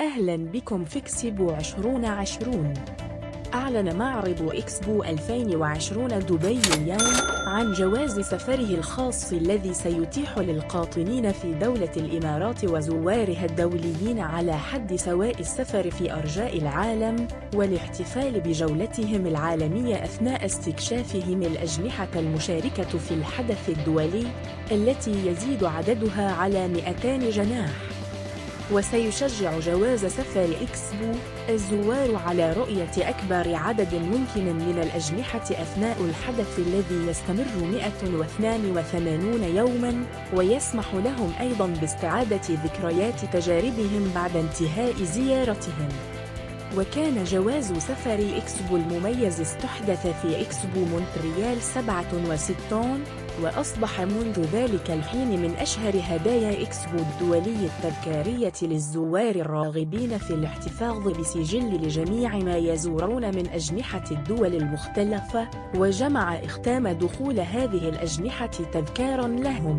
أهلا بكم في إكسبو 2020 أعلن معرض إكسبو 2020 دبي اليوم عن جواز سفره الخاص الذي سيتيح للقاطنين في دولة الإمارات وزوارها الدوليين على حد سواء السفر في أرجاء العالم والاحتفال بجولتهم العالمية أثناء استكشافهم الأجنحة المشاركة في الحدث الدولي التي يزيد عددها على 200 جناح. وسيشجع جواز سفر إكسبو الزوار على رؤية أكبر عدد ممكن من الأجنحة أثناء الحدث الذي يستمر 182 يوماً ويسمح لهم أيضاً باستعادة ذكريات تجاربهم بعد انتهاء زيارتهم. وكان جواز سفر إكسبو المميز استحدث في إكسبو مونتريال 67 وأصبح منذ ذلك الحين من أشهر هدايا إكسبو الدولي التذكارية للزوار الراغبين في الاحتفاظ بسجل لجميع ما يزورون من أجنحة الدول المختلفة وجمع إختام دخول هذه الأجنحة تذكاراً لهم.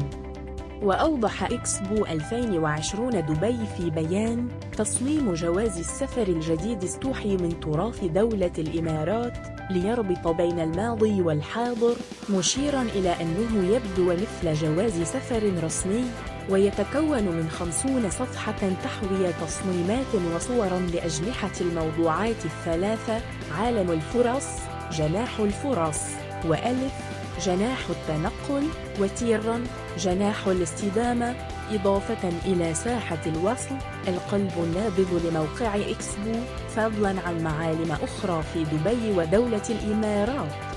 وأوضح إكسبو 2020 دبي في بيان تصميم جواز السفر الجديد استوحي من تراث دولة الإمارات ليربط بين الماضي والحاضر مشيرا إلى أنه يبدو مثل جواز سفر رسمي ويتكون من خمسون صفحة تحوي تصميمات وصورا لأجنحة الموضوعات الثلاثة عالم الفرص جناح الفرص وألف جناح التنقل وتيرا جناح الاستدامة إضافة إلى ساحة الوصل القلب النابض لموقع إكسبو فضلا عن معالم أخرى في دبي ودولة الإمارات.